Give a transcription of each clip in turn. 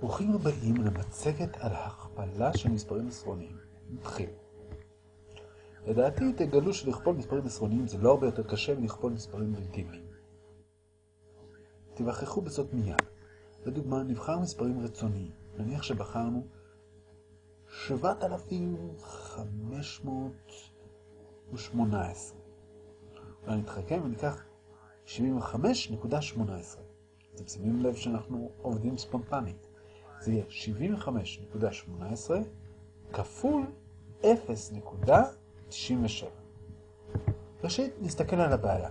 ברוכים הבאים למצגת על הכפלה של מספרים עשרוניים. נתחיל. לדעתי תגלו שלכפול מספרים עשרוניים זה לא הרבה יותר קשה מלכפול מספרים רגילים. תיווכחו בזאת מיד. לדוגמה, נבחר מספרים רצוניים. נניח שבחרנו 7,518. אולי נתחכם וניקח 75.18. אתם שמים לב שאנחנו עובדים ספונטנית. זה יהיה 75.18 כפול 0.97. ראשית, נסתכל על הבעיה.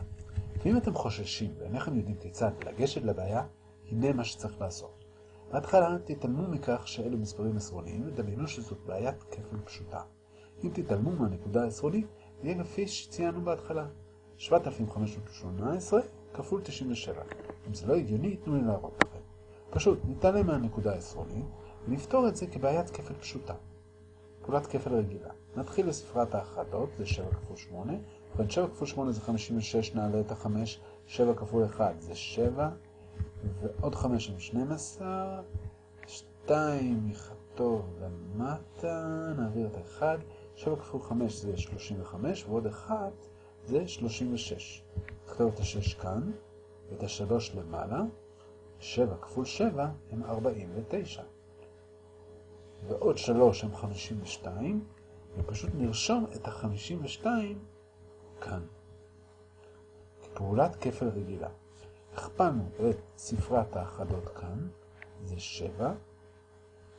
ואם אתם חוששים ואינכם יודעים כיצד לגשת לבעיה, הנה מה שצריך לעשות. בהתחלה תתעלמו מכך שאלו מספרים עשרוניים ודמיינו שזאת בעיית כפל פשוטה. אם תתעלמו מהנקודה העשרונית, יהיה לפי שציינו בהתחלה. 7,518 כפול 97. אם זה לא הגיוני, תנו לי להראות לכם. פשוט נתעלם מהנקודה העשרונית ונפתור את זה כבעיית כפל פשוטה. פעולת כפל רגילה. נתחיל בספרת האחדות, זה 7 כפול 8. ובן 7 כפול 8 זה 56, נעלה את ה-5. 7 כפול 1 זה 7. ועוד 5 עם 12. 2 יכתוב למטה, נעביר את ה-1. 7 כפול 5 זה 35, ועוד 1 זה 36. נכתוב את ה-6 כאן, ואת ה-3 למעלה. 7 כפול 7 הם 49. ועוד 3 הם 52, ופשוט נרשום את ה-52 כאן. כפעולת כפל רגילה. הכפלנו את ספרת האחדות כאן, זה 7.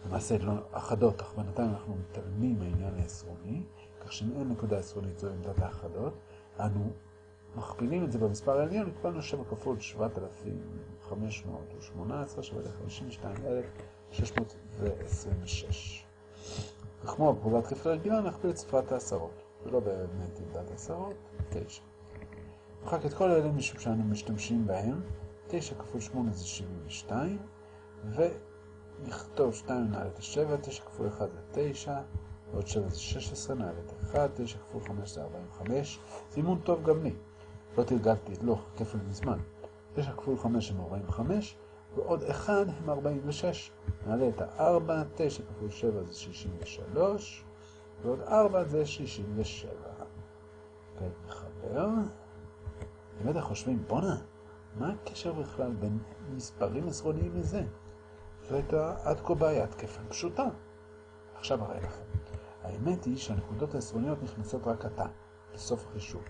למעשה לא אחדות, אך בינתיים אנחנו מתעלמים מהעניין העשרוני, כך שאם אין נקודה עשרונית זו עמדת האחדות, אנו מכפילים את זה במספר העליון, הכפלנו 7 כפול 7,518 שווה ל-52,626. וכמו בפעולת כפל רגילה, נכפיל את ספרת העשרות, ולא באמת עמדת העשרות, 9. נמחק את כל אלה משום שאנו משתמשים בהם, 9 כפול 8 זה 72, ונכתוב 2 נעלה את ה-7, 9 כפול 1 זה 9, ועוד 7 זה 16, נעלה את 1, 9 כפול 5 זה 45, זימון טוב גם לי. לא תרגלתי את לוח כפל מזמן. 9 כפול 5 הם 45, ועוד 1 הם 46. נעלה את ה-4, 9 כפול 7 זה 63, ועוד 4 זה 67. כעת נחבר. אם אתם חושבים, בואנה, מה הקשר בכלל בין מספרים עשרוניים לזה? זו הייתה עד כה בעיית כפל פשוטה. עכשיו אראה לכם. האמת היא שהנקודות העשרוניות נכנסות רק עתה, בסוף החישוב.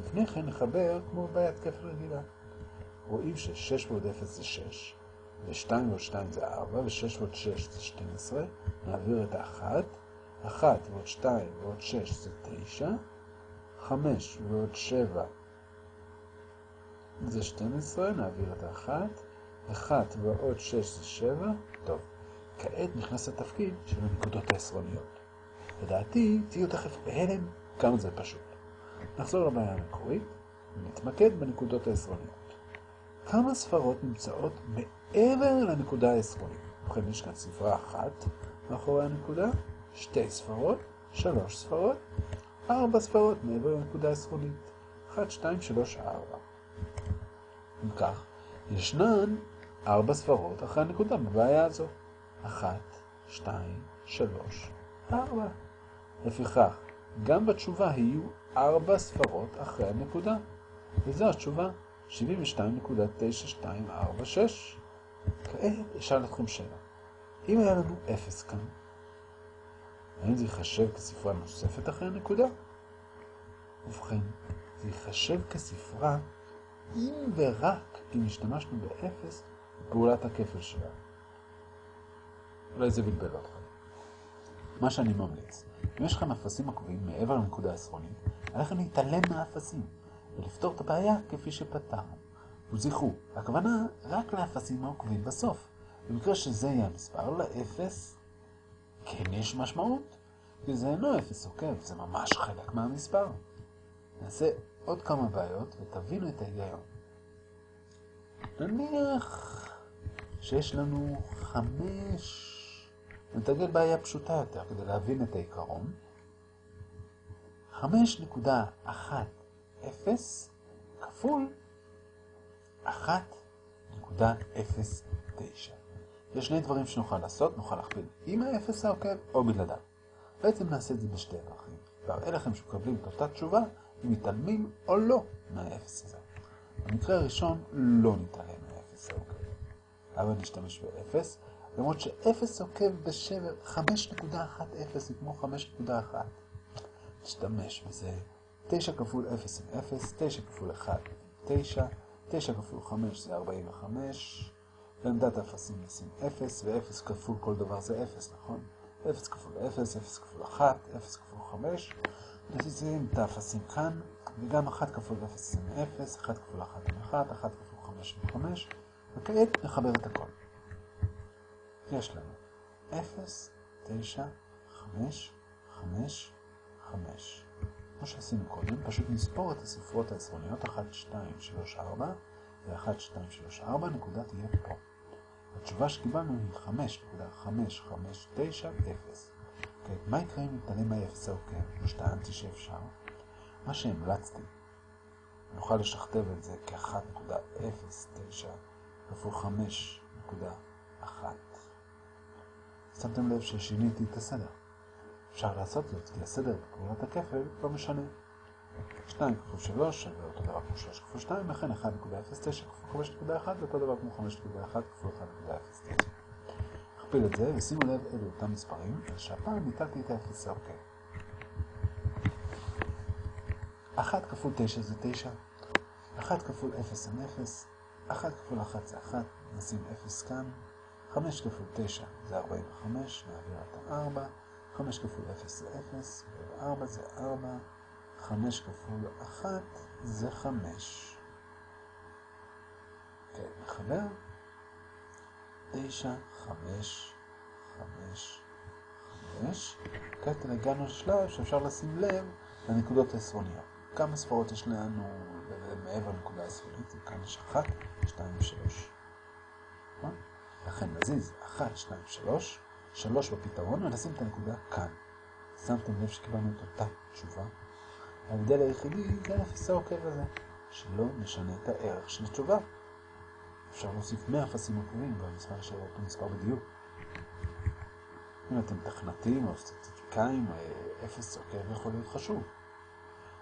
לפני כן נחבר כמו בעיית כפל רגילה. רואים ש-6 ועוד 0 זה 6, ו-2 ועוד 2 זה 4, ו-6 ועוד 6 זה 12, נעביר את ה-1, 1 ועוד 2 ועוד 6 זה 9, 5 ועוד 7 זה 12, נעביר את ה-1, 1 ועוד 6 זה 7, טוב. כעת נכנס לתפקיד של הנקודות העשרוניות. לדעתי, תהיו תכף בהלם כמה זה פשוט. נחזור לבעיה המקורית ונתמקד בנקודות העשרוניות. כמה ספרות נמצאות מעבר לנקודה העשרונית? ובכן, יש כאן ספרה אחת מאחורי הנקודה, שתי ספרות, שלוש ספרות, ארבע ספרות מעבר לנקודה העשרונית. אחת, שתיים, שלוש, ארבע. אם כך, ישנן ארבע ספרות אחרי הנקודה בבעיה הזו. אחת, שתיים, שלוש, ארבע. לפיכך, גם בתשובה יהיו ארבע ספרות אחרי הנקודה. וזו התשובה 72.9246. כעת אשאל אתכם שאלה. אם היה לנו 0 כאן, האם זה ייחשב כספרה נוספת אחרי הנקודה? ובכן, זה ייחשב כספרה אם ורק אם השתמשנו ב-0 בפעולת הכפל שלה. אולי זה בלבל אתכם. מה שאני ממליץ, אם יש לכם אפסים עקובים מעבר לנקודה העשרונית, עליכם להתעלם מהאפסים ולפתור את הבעיה כפי שפתרנו. וזכרו, הכוונה רק לאפסים העוקבים בסוף. במקרה שזה יהיה המספר, לאפס כן יש משמעות, כי זה אינו אפס עוקב, זה ממש חלק מהמספר. נעשה עוד כמה בעיות ותבינו את ההיגיון. נניח שיש לנו חמש... נתרגל בעיה פשוטה יותר כדי להבין את העיקרון. 5.10 כפול 1.09. יש שני דברים שנוכל לעשות, נוכל להכפיל עם האפס העוקב או בלעדיו. בעצם נעשה את זה בשתי דרכים. והראה לכם שמקבלים את אותה תשובה אם מתעלמים או לא מהאפס הזה. במקרה הראשון לא נתעלם מהאפס העוקב. אבל נשתמש באפס, למרות שאפס עוקב בשבר 5.10 היא כמו 5.1. נשתמש בזה 9 כפול 0 עם 0, 9 כפול 1 עם 9, 9 כפול 5 זה 45, בעמדת האפסים נשים 0, ו-0 כפול כל דבר זה 0, נכון? 0 כפול 0, 0 כפול 1, 0 כפול 5, נשים את האפסים כאן, וגם 1 כפול 0 עם 0, 1 כפול 1 עם 1, 1 כפול 5 עם 5, וכעת נחבר את הכל. יש לנו 0, 9, 5, 5, 5. כמו שעשינו קודם, פשוט נספור את הספרות העשרוניות 1, 2, 3, 4 ו-1, 2, 3, 4, נקודה תהיה פה. התשובה שקיבלנו היא 5.559, 0. כעת, מה יקרה אם נתעלם מהאפס העוקב, כמו שטענתי שאפשר? מה שהמלצתי, נוכל לשכתב את זה כ-1.09 כפול 5.1. שמתם לב ששיניתי את הסדר. אפשר לעשות זאת, כי הסדר בפעולת הכפל לא משנה. 2 כפול 3 שווה אותו דבר כמו 3 כפול 2, לכן 1.09 כפול 5.1 זה אותו דבר כמו 5.1 כפול 1.09. נכפיל את זה, ושימו לב אלו אותם מספרים, שהפעם ניתלתי את ה-0 העוקב. 1 כפול 9 זה 9, 1 כפול 0 זה 0, 1 כפול 1 זה 1, נשים 0 כאן, 5 כפול 9 זה 45, נעביר את ה-4, 5 כפול 0 זה 0, ו-4 זה 4, 5 כפול 1 זה 5. כן, נחבר. 9, 5, 5, 5. כעת הגענו לשלב שאפשר לשים לב לנקודות העשרוניות. כמה ספרות יש לנו מעבר לנקודה העשרונית? כאן יש 1, 2 ו-3. לכן נזיז 1, 2, 3, 3 בפתרון ונשים את הנקודה כאן. שמתם לב שקיבלנו את אותה תשובה? ההבדל היחידי זה האפס העוקב הזה, שלא נשנה את הערך של התשובה. אפשר להוסיף 100 אפסים עוקבים והמספר של אותו מספר בדיוק. אם אתם תכנתים או סטטיסטיקאים, אפס עוקב יכול להיות חשוב.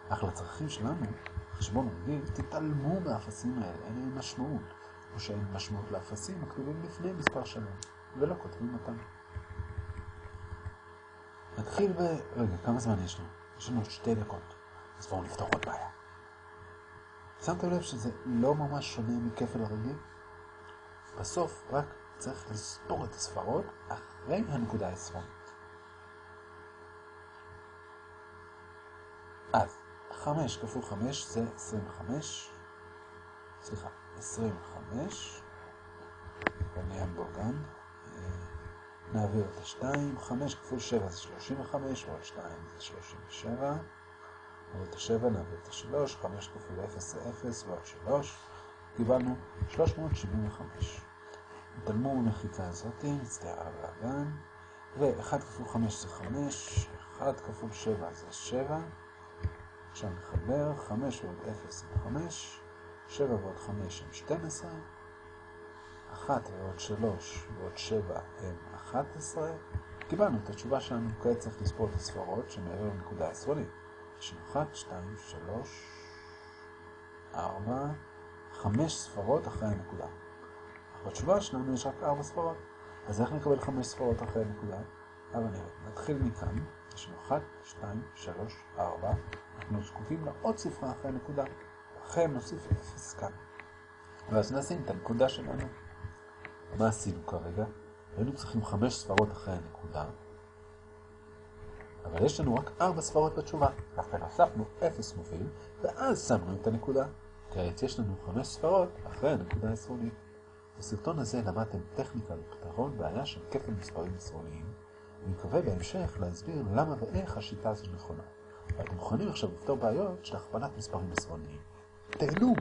אך לצרכים שלנו, חשבון רגיל, תתעלמו מהאפסים האלה, אין להם משמעות, או שאין משמעות לאפסים הכתובים לפני מספר שלם, ולא כותבים אותם. נתחיל ב... רגע, כמה זמן יש לנו? יש לנו עוד שתי דקות. אז בואו נפתור עוד בעיה. שמתם לב שזה לא ממש שונה מכפל הרגיל? בסוף רק צריך לספור את הספרות אחרי הנקודה העשרונית. אז 5 כפול 5 זה 25, סליחה, 25, ונהיה בו גם, נעביר את ה-2, 5 כפול 7 זה 35, ועוד 2 זה 37, נעביר את ה-7, נעביר את ה-3, 5 כפול 0 זה 0, ועוד 3, קיבלנו 375. נתעלמו מהמחיקה הזאת, נצטער על הבלאגן, ו-1 כפול 5 זה 5, 1 כפול 7 זה 7, עכשיו נחבר, 5 ועוד 0 זה 5, 7 ועוד 5 הם 12, 1 ועוד 3 ועוד 7 הם 11, קיבלנו את התשובה שלנו, כעת צריך לספור את הספרות שמעבר לנקודה העשרונית. יש לנו 1, 2, 3, 4, 5 ספרות אחרי הנקודה. אך בתשובה שלנו יש רק 4 ספרות, אז איך נקבל 5 ספרות אחרי הנקודה? אבל נראה, נתחיל מכאן, יש לנו 1, 2, 3, 4, אנחנו זקוקים לעוד ספרה אחרי הנקודה, לכן נוסיף 0 כאן. ואז נשים את הנקודה שלנו. מה עשינו כרגע? היינו צריכים 5 ספרות אחרי הנקודה, אבל יש לנו רק 4 ספרות בתשובה. לכן הוספנו 0 מוביל, ואז שמנו את הנקודה. כעת יש לנו 5 ספרות אחרי הנקודה העשרונית. בסרטון הזה למדתם טכניקה לפתרון בעיה של כפל מספרים עשרוניים, אני מקווה בהמשך להסביר למה ואיך השיטה הזו נכונה. ואתם מוכנים עכשיו לפתור בעיות של הכפלת מספרים עשרוניים. 得录